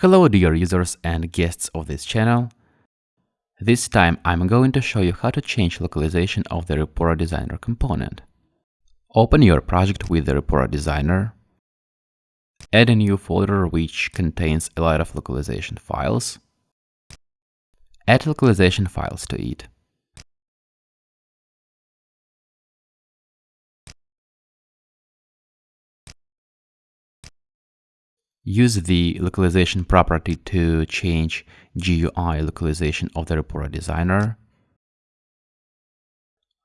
Hello dear users and guests of this channel. This time I'm going to show you how to change localization of the Rapura Designer component. Open your project with the Rapura Designer. Add a new folder which contains a lot of localization files. Add localization files to it. Use the localization property to change GUI localization of the Rapura designer.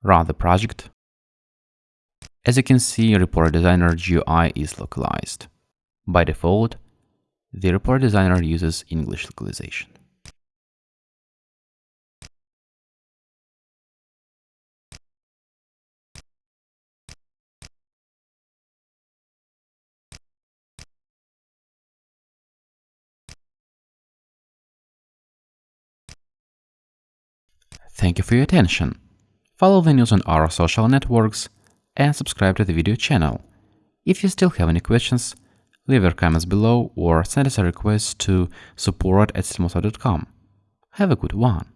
Run the project. As you can see, Rapura designer GUI is localized. By default, the Rapura designer uses English localization. Thank you for your attention. Follow the news on our social networks and subscribe to the video channel. If you still have any questions, leave your comments below or send us a request to support at Have a good one!